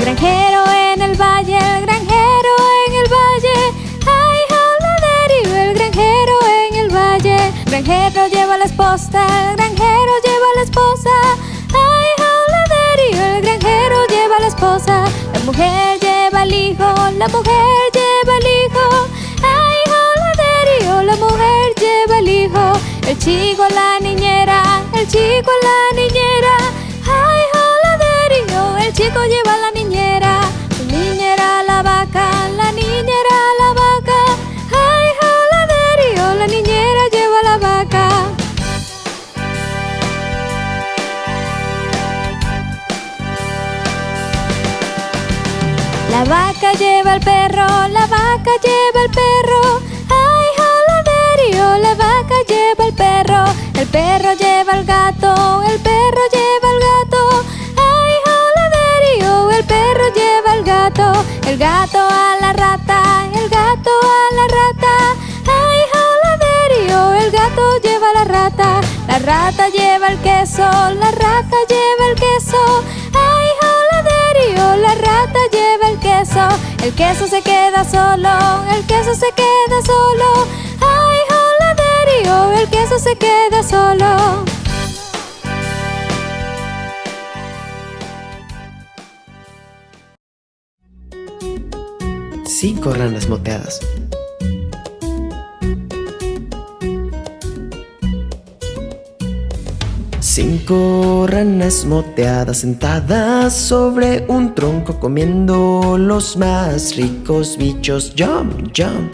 Granjero en el valle, el granjero en el valle. Ay, joladerio, el granjero en el valle. El granjero lleva la esposa, el granjero lleva la esposa. Ay, joladerio, el granjero lleva la esposa. La mujer lleva el hijo, la mujer lleva el hijo. Ay, joladerio, la mujer lleva el hijo. El chico, la niñera, el chico, la niñera. El chico lleva la niñera. La niñera, la vaca, la niñera, la vaca. Ay, joladerio, la niñera lleva la vaca. La vaca lleva al perro, la vaca lleva al perro. Ay, joladerio, la vaca lleva al perro. El perro lleva al gato, la rata lleva el queso. Ay, joladerio, la rata lleva el queso. El queso se queda solo, el queso se queda solo. Ay, joladerio, el queso se queda solo. Cinco ranas moteadas. Ranas moteadas sentadas sobre un tronco comiendo los más ricos bichos. Jump, jump.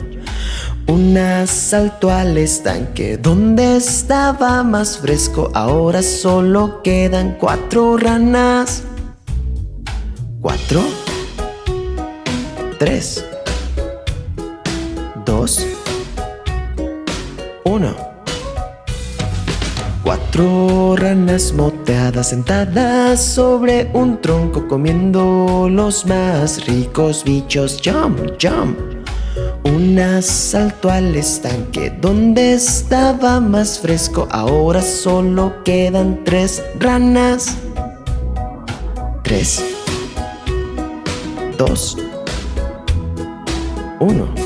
Una saltó al estanque donde estaba más fresco. Ahora solo quedan cuatro ranas. Cuatro. Tres. Dos. Uno. Cuatro ranas moteadas sentadas sobre un tronco comiendo los más ricos bichos. Jump, jump. Una saltó al estanque donde estaba más fresco. Ahora solo quedan tres ranas. Tres. Dos. Uno.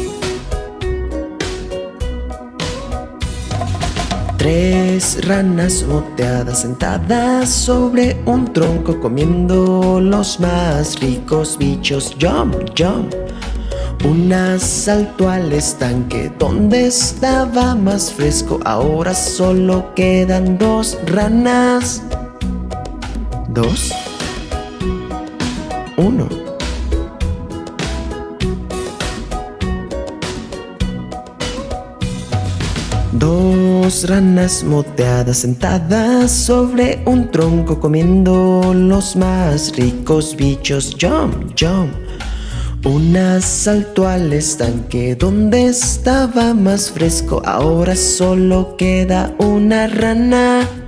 Tres ranas moteadas sentadas sobre un tronco comiendo los más ricos bichos. Jump, jump. Una saltó al estanque donde estaba más fresco. Ahora solo quedan dos ranas. Dos. Uno. Dos ranas moteadas sentadas sobre un tronco comiendo los más ricos bichos. Jump, jump. Una saltó al estanque donde estaba más fresco. Ahora solo queda una rana.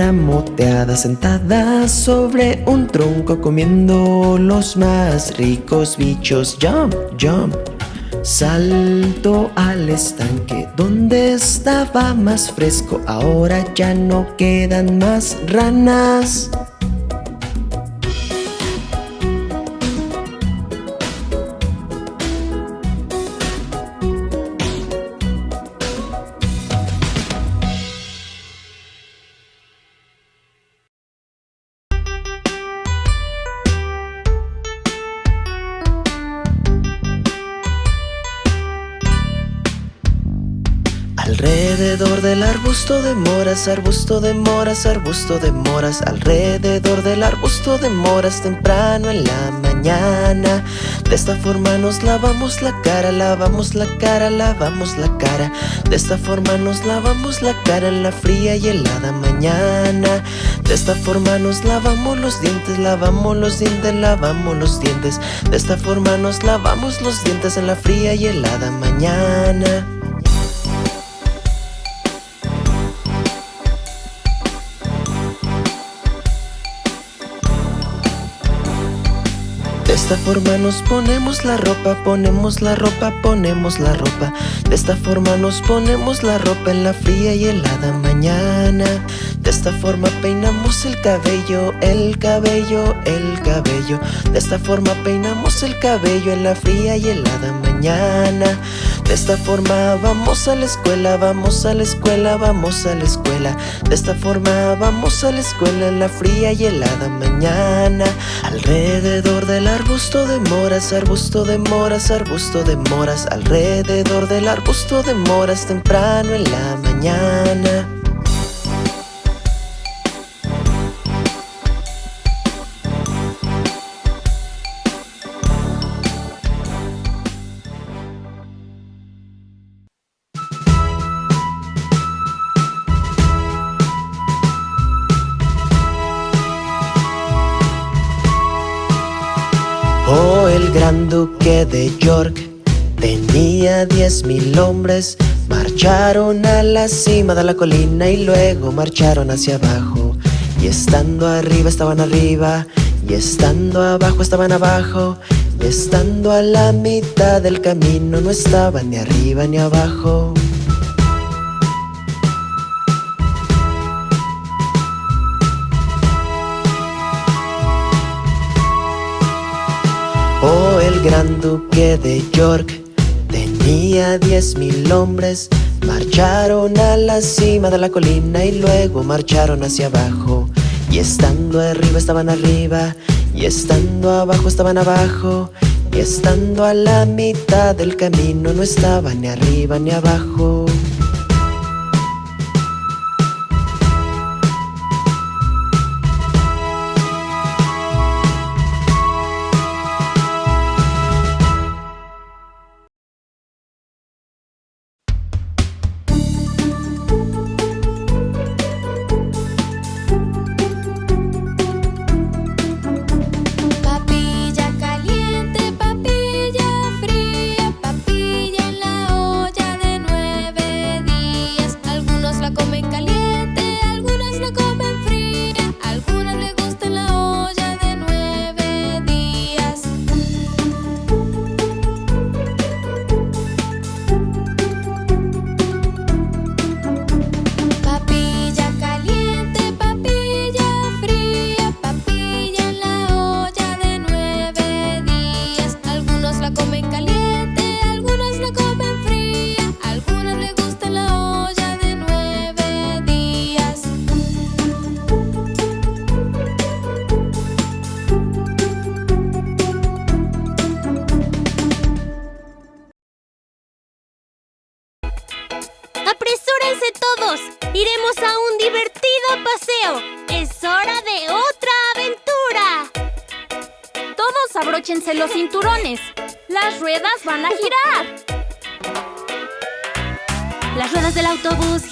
Una moteada sentada sobre un tronco comiendo los más ricos bichos. Jump, jump. Salto al estanque donde estaba más fresco. Ahora ya no quedan más ranas. Alrededor del arbusto de moras, arbusto de moras, arbusto de moras Alrededor del arbusto de moras temprano en la mañana. De esta forma nos lavamos la cara, lavamos la cara, lavamos la cara. De esta forma nos lavamos la cara en la fría y helada mañana. De esta forma nos lavamos los dientes, lavamos los dientes, lavamos los dientes. De esta forma nos lavamos los dientes en la fría y helada mañana De esta forma nos ponemos la ropa, ponemos la ropa, ponemos la ropa. De esta forma nos ponemos la ropa en la fría y helada mañana. De esta forma peinamos el cabello, el cabello, el cabello. De esta forma peinamos el cabello en la fría y helada mañana De esta forma vamos a la escuela, vamos a la escuela, vamos a la escuela. De esta forma vamos a la escuela en la fría y helada mañana. Alrededor de la arbusto de moras, arbusto de moras, arbusto de moras. Alrededor del arbusto de moras temprano en la mañana duque de York. Tenía diez mil hombres. Marcharon a la cima de la colina y luego marcharon hacia abajo. Y estando arriba estaban arriba y estando abajo estaban abajo. Y estando a la mitad del camino no estaban ni arriba ni abajo el gran duque de York. Tenía diez mil hombres Marcharon a la cima de la colina y luego marcharon hacia abajo. Y estando arriba estaban arriba y estando abajo estaban abajo. Y estando a la mitad del camino no estaban ni arriba ni abajo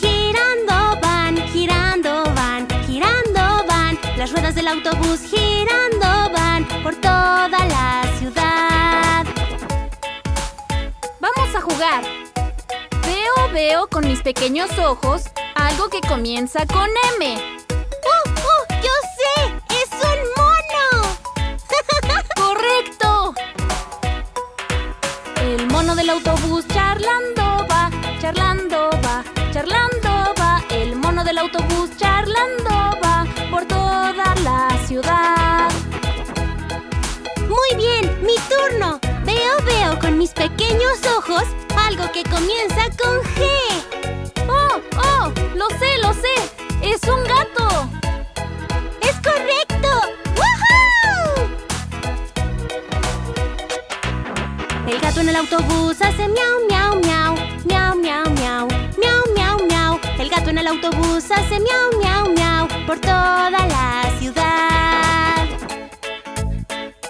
girando van, girando van, girando van. Las ruedas del autobús girando van por toda la ciudad. Vamos a jugar. Veo, veo con mis pequeños ojos algo que comienza con M. del autobús charlando va, charlando va, charlando va, el mono del autobús charlando va por toda la ciudad. Muy bien, mi turno. Veo, veo con mis pequeños ojos algo que comienza con G. ¡Oh, oh! Lo sé, lo sé. Es un gato. ¡Es correcto! ¡Woohoo! El gato en el autobús hace miau, miau, miau, miau, miau, miau gato en el autobús hace miau, miau, miau por toda la ciudad.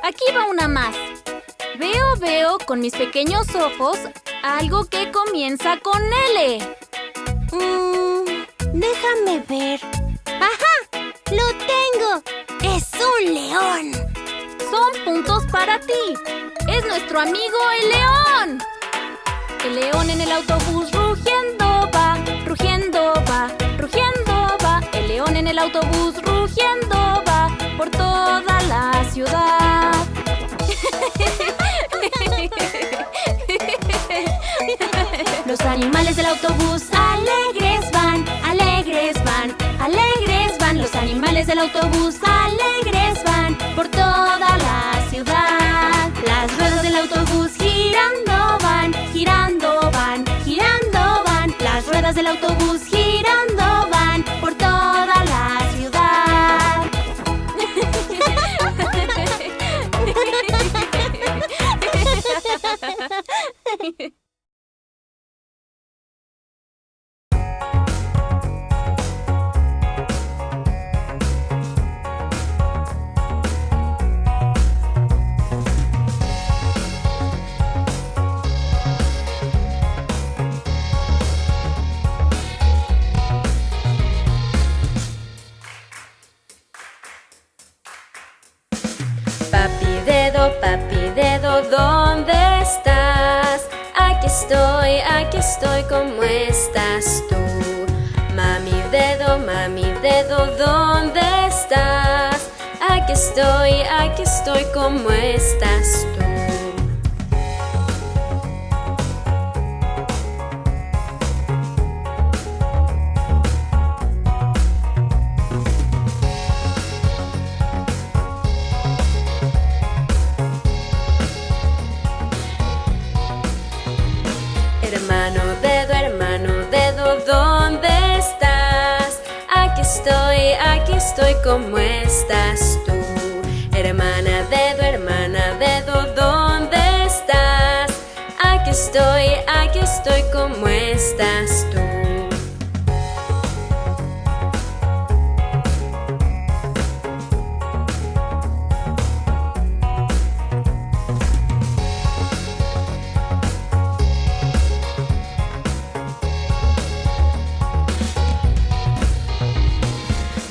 Aquí va una más. Veo, veo con mis pequeños ojos algo que comienza con L. Mmm, déjame ver. ¡Ajá! ¡Lo tengo! ¡Es un león! Son puntos para ti es nuestro amigo el león. El león en el autobús rugiendo el autobús rugiendo va por toda la ciudad. Los animales del autobús alegres van, alegres van, alegres van. Los animales del autobús alegres van estoy, aquí estoy, ¿cómo estás tú? Hermano dedo, hermano dedo, ¿dónde estás? Aquí estoy, aquí estoy, ¿cómo estás tú? Hermana dedo, hermana dedo, ¿dónde estás? Aquí estoy, aquí estoy, ¿cómo estás tú?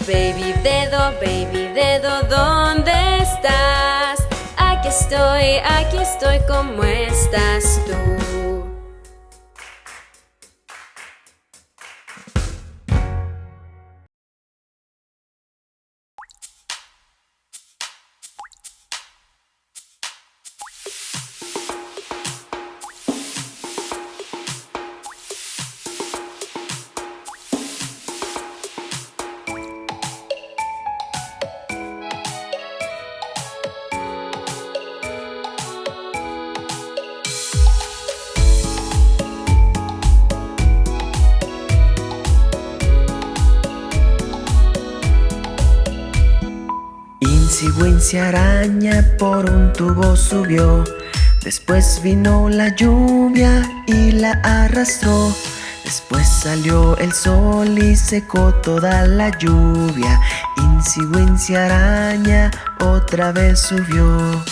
Baby dedo, baby dedo, ¿dónde estoy, aquí estoy, ¿cómo estás tú? Insigüencia araña por un tubo subió. Después vino la lluvia y la arrastró. Después salió el sol y secó toda la lluvia. Insigüencia araña otra vez subió.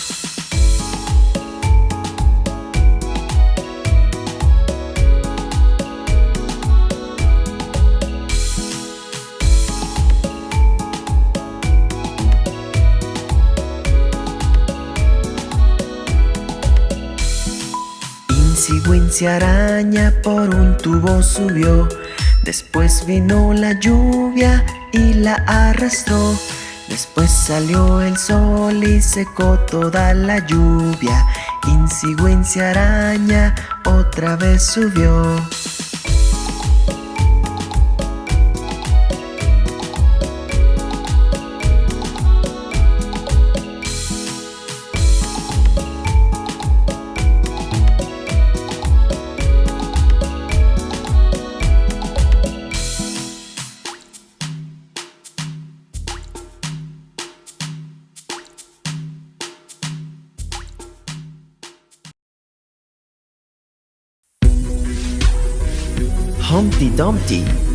Insigüencia araña por un tubo subió. Después vino la lluvia y la arrastró. Después salió el sol y secó toda la lluvia. Insigüencia araña otra vez subió. Dumpty.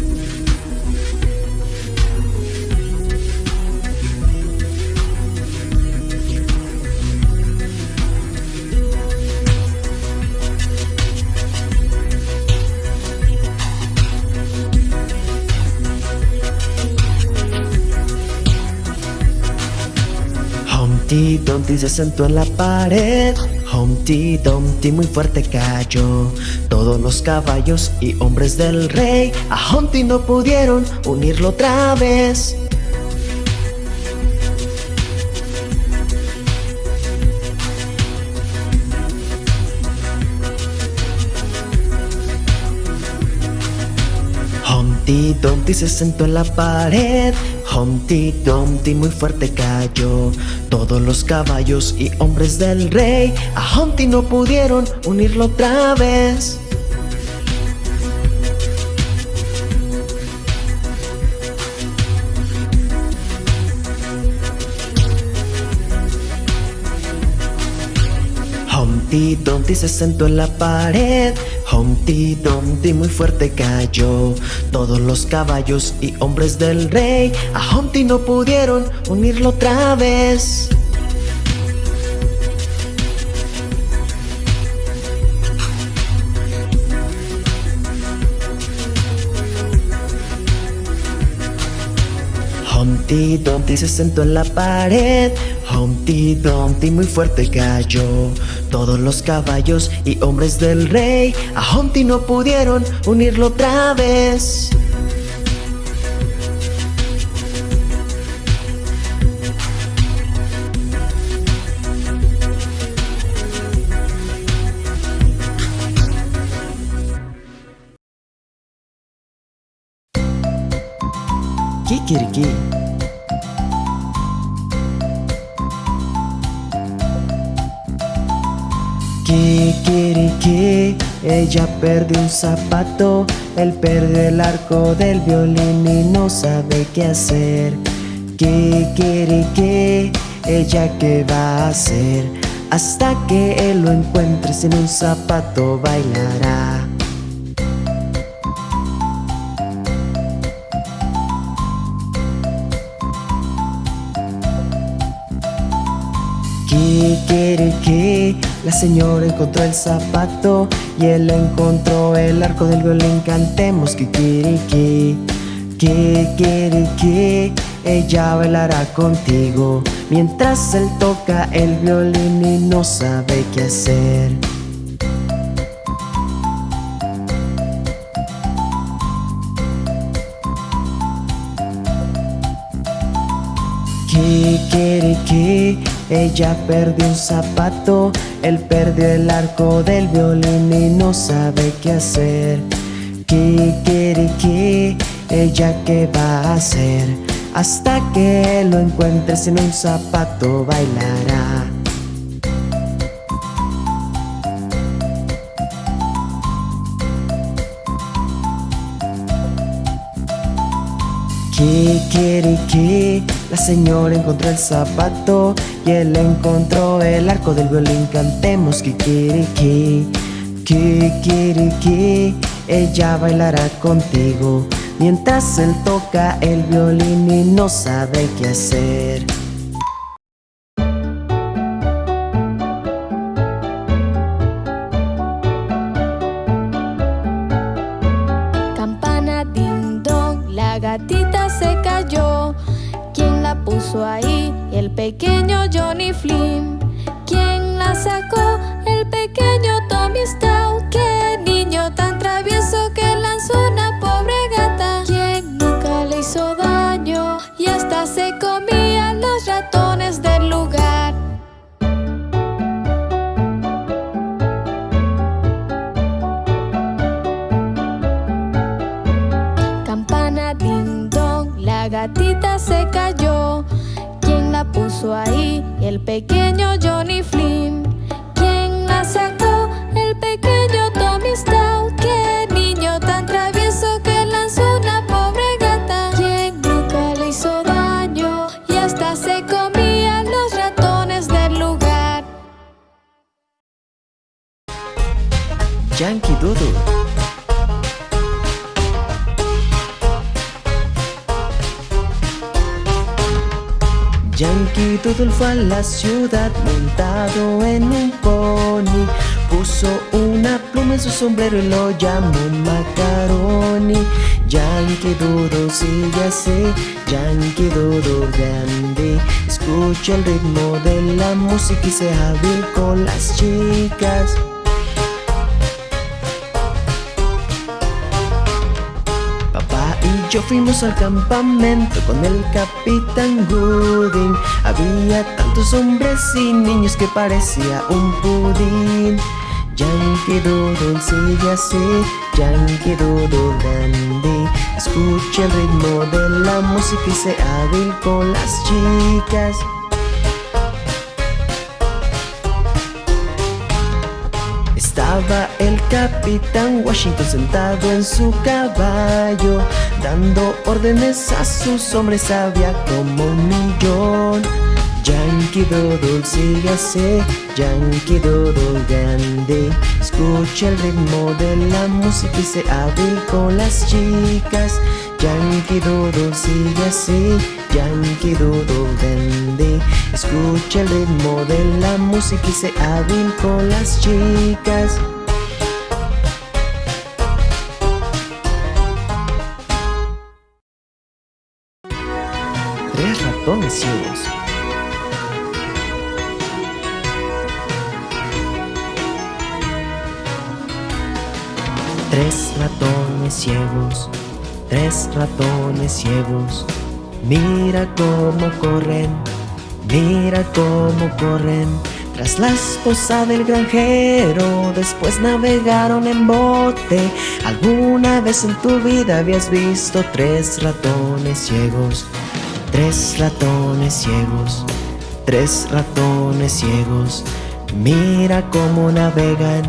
Humpty Dumpty se sentó en la pared. Humpty Dumpty muy fuerte cayó. Todos los caballos y hombres del rey A Humpty no pudieron unirlo otra vez. Humpty Dumpty se sentó en la pared. Humpty Dumpty muy fuerte cayó. Todos los caballos y hombres del rey A Humpty no pudieron unirlo otra vez. Humpty Dumpty se sentó en la pared Humpty Dumpty muy fuerte cayó. Todos los caballos y hombres del rey A Humpty no pudieron unirlo otra vez. Humpty Dumpty se sentó en la pared. Humpty Dumpty muy fuerte cayó Todos los caballos y hombres del rey. A Humpty no pudieron unirlo otra vez. Kikiriki Ella perdió un zapato Él perdió el arco del violín y no sabe qué hacer. Kikiriki Ella qué va a hacer Hasta que él lo encuentre sin un zapato bailará La señora encontró el zapato Y él encontró el arco del violín. Cantemos Kikiriki Kikiriki Ella bailará contigo. Mientras él toca el violín y no sabe qué hacer. Kikiriki Ella perdió un zapato Él perdió el arco del violín y no sabe qué hacer. Kikiriki Ella qué va a hacer Hasta que lo encuentre sin un zapato bailará Kikiriki La señora encontró el zapato Y él encontró el arco del violín. Cantemos Kikiriki Kikiriki Ella bailará contigo. Mientras él toca el violín y no sabe qué hacer ahí? Fue a la ciudad montado en un pony. Puso una pluma en su sombrero y lo llamó Macaroni. Yankee Doodle sigue así, Yankee Doodle grande. Escucha el ritmo de la música y sea hábil con las chicas yo fuimos al campamento con el capitán Gooding. Había tantos hombres y niños que parecía un pudín. Yankee Doodle sigue así, Yankee Doodle dandy. Escuche el ritmo de la música y sea hábil con las chicas. El capitán Washington sentado en su caballo Dando órdenes a sus hombres había como un millón. Yankee Doodle sígase, Yankee Doodle grande. Escucha el ritmo de la música y sea hábil con las chicas Yankee Doodle sígase, Yankee Doodle grande Escucha el ritmo de la música y sea hábil con las chicas. Tres ratones ciegos. Tres ratones ciegos, tres ratones ciegos. Mira cómo corren, mira cómo corren. Tras la esposa del granjero, después navegaron en bote. ¿Alguna vez en tu vida habías visto tres ratones ciegos? Tres ratones ciegos, tres ratones ciegos. Mira cómo navegan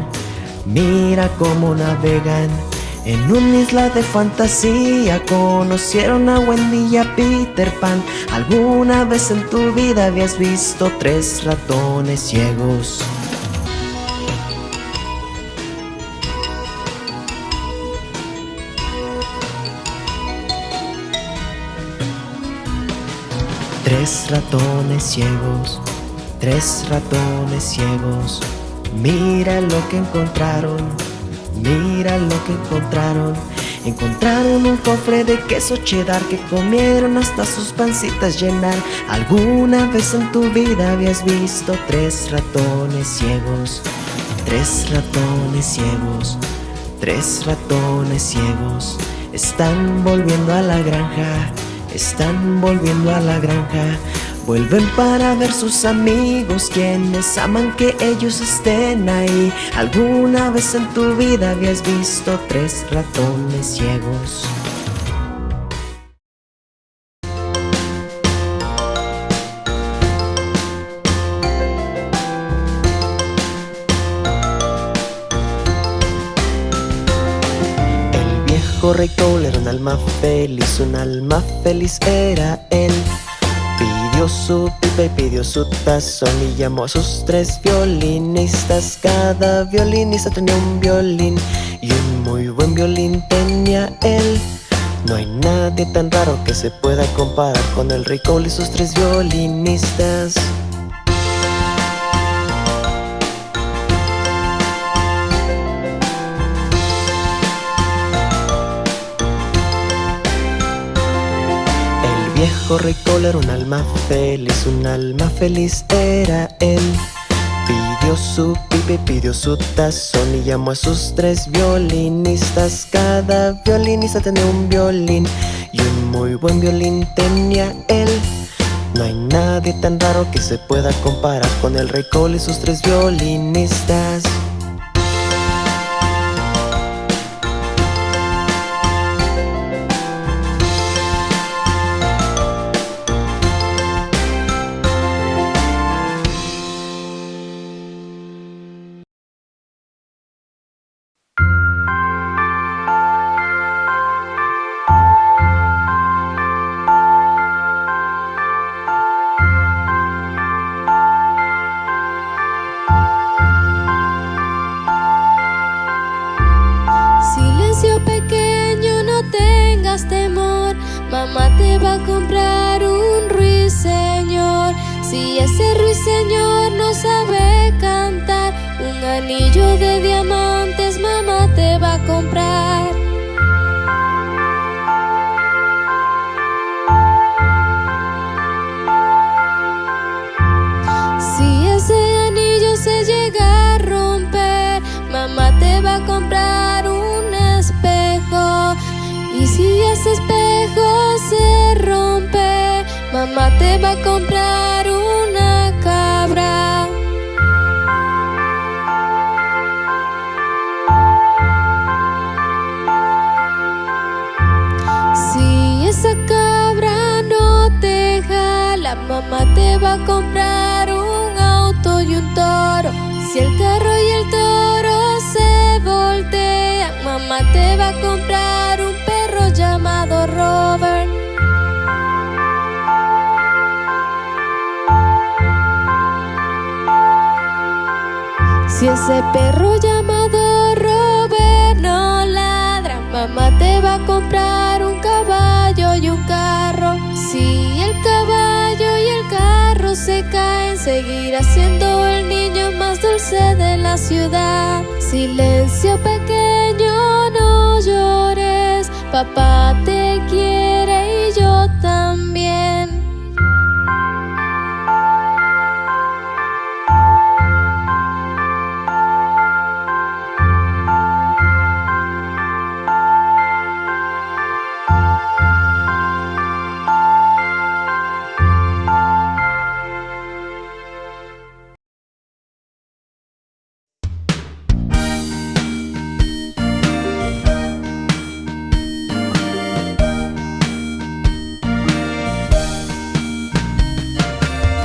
Mira cómo navegan en una isla de fantasía Conocieron a Wendy y a Peter Pan. ¿Alguna vez en tu vida habías visto tres ratones ciegos? Tres ratones ciegos, tres ratones ciegos. Mira lo que encontraron, mira lo que encontraron. Encontraron un cofre de queso cheddar que comieron hasta sus pancitas llenar. ¿Alguna vez en tu vida habías visto tres ratones ciegos? Tres ratones ciegos, tres ratones ciegos. Están volviendo a la granja, están volviendo a la granja Vuelven para ver sus amigos quienes aman que ellos estén ahí ¿Alguna vez en tu vida habías visto tres ratones ciegos? El viejo rey Cole era un alma feliz, un alma feliz era su pipa y pidió su tazón y llamó a sus tres violinistas. Cada violinista tenía un violín y un muy buen violín tenía él. No hay nadie tan raro que se pueda comparar con el rey y sus tres violinistas viejo rey era un alma feliz, un alma feliz era él. Pidió su pipe, pidió su tazón y llamó a sus tres violinistas. Cada violinista tenía un violín y un muy buen violín tenía él. No hay nadie tan raro que se pueda comparar con el rey Cole y sus tres violinistas Mamá te va a comprar un ruiseñor. Si ese ruiseñor no sabe cantar Un anillo mamá te va a comprar una cabra. Si esa cabra no te jala, mamá te va a comprar un auto y un toro. Si el carro y el toro se voltean, mamá te va a comprar ese perro llamado Robert no ladra, mamá te va a comprar un caballo y un carro. Si el caballo y el carro se caen, seguirá siendo el niño más dulce de la ciudad. Silencio pequeño, no llores, papá te quiere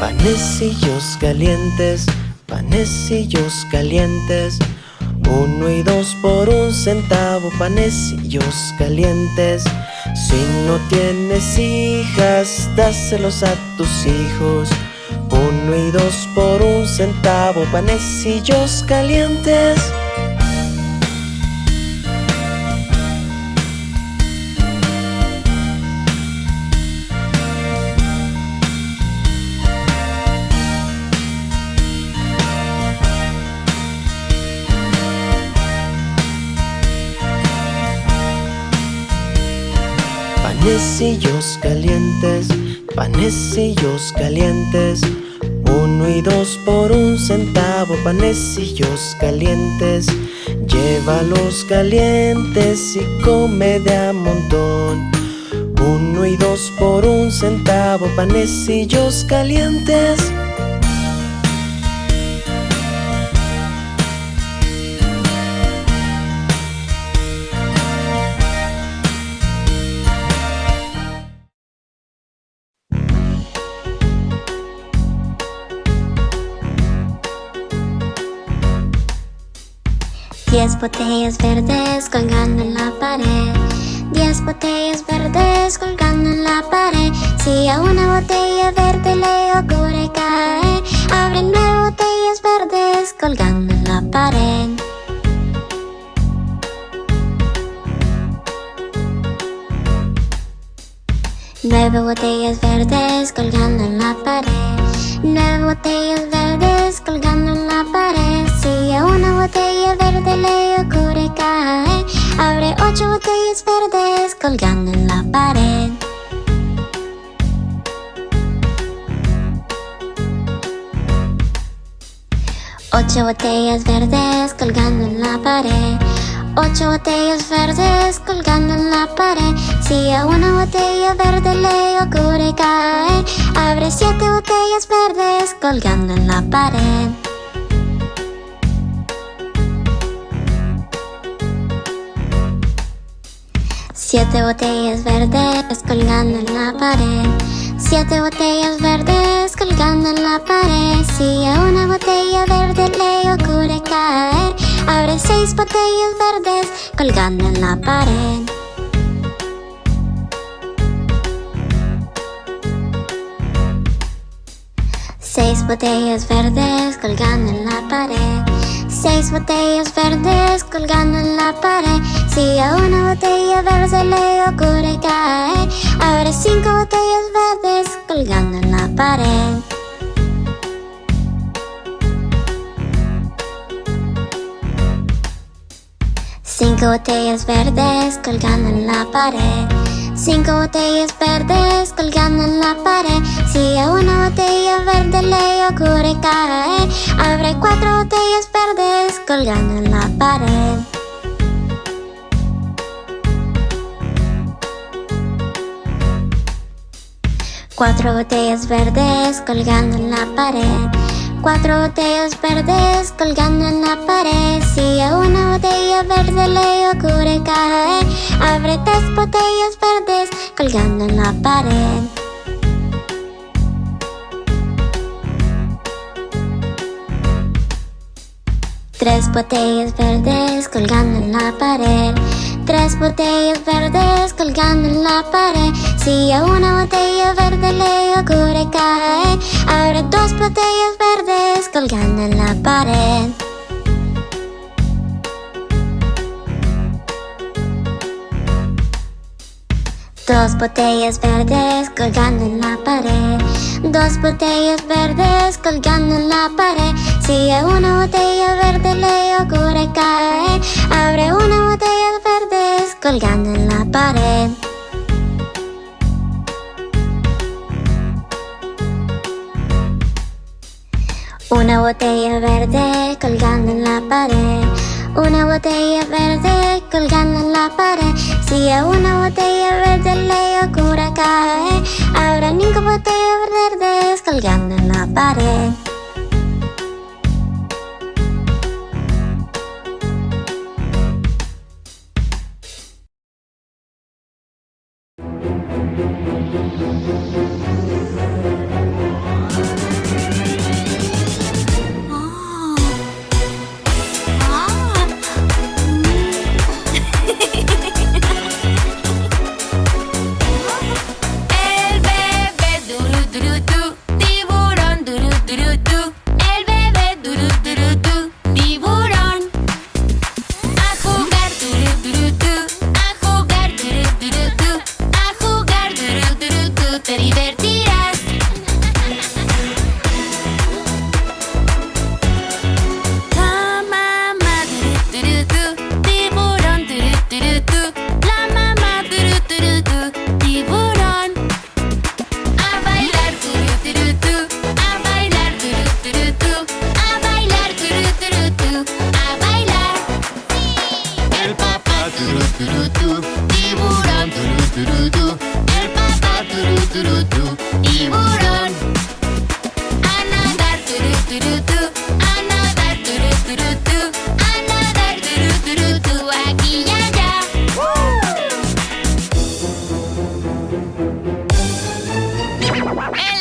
Panecillos calientes, panecillos calientes. Uno y dos por un centavo, panecillos calientes. Si no tienes hijas, dáselos a tus hijos. Uno y dos por un centavo, panecillos calientes. Panecillos calientes, panecillos calientes. Uno y dos por un centavo, panecillos calientes. Llévalos calientes y come de a montón. Uno y dos por un centavo, panecillos calientes. Diez botellas verdes colgando en la pared. Diez botellas verdes colgando en la pared. Si a una botella verde le ocurre caer, abre nueve botellas verdes colgando en la pared. Nueve botellas verdes colgando en la pared. Nueve botellas verdes colgando en la pared. Una botella verde le ocurre caer, abre ocho botellas verdes colgando en la pared. Ocho botellas verdes colgando en la pared. Ocho botellas verdes colgando en la pared. Si a una botella verde le ocurre caer, abre siete botellas verdes colgando en la pared. Siete botellas verdes colgando en la pared. Siete botellas verdes colgando en la pared. Si a una botella verde le ocurre caer, abre seis botellas verdes colgando en la pared. Seis botellas verdes colgando en la pared. Seis botellas verdes colgando en la pared. Si a una botella verde le ocurre caer, abre cinco botellas verdes colgando en la pared. Cinco botellas verdes colgando en la pared. Cinco botellas verdes colgando en la pared. Si a una botella verde le ocurre caer, abre cuatro botellas verdes colgando en la pared. Cuatro botellas verdes colgando en la pared. Cuatro botellas verdes colgando en la pared. Si a una botella verde le ocurre caer Abre tres botellas verdes colgando en la pared. Tres botellas verdes colgando en la pared. Tres botellas verdes colgando en la pared. Si a una botella verde le ocurre caer, habrá dos botellas verdes colgando en la pared. Dos botellas verdes colgando en la pared. Dos botellas verdes colgando en la pared. Si a una botella verde le ocurre caer, abre una botella verdes colgando en la pared. Una botella verde colgando en la pared. Una botella verde colgando en la pared. Si a una botella verde le ocurre caer, habrá ninguna botella verde colgando en la pared. É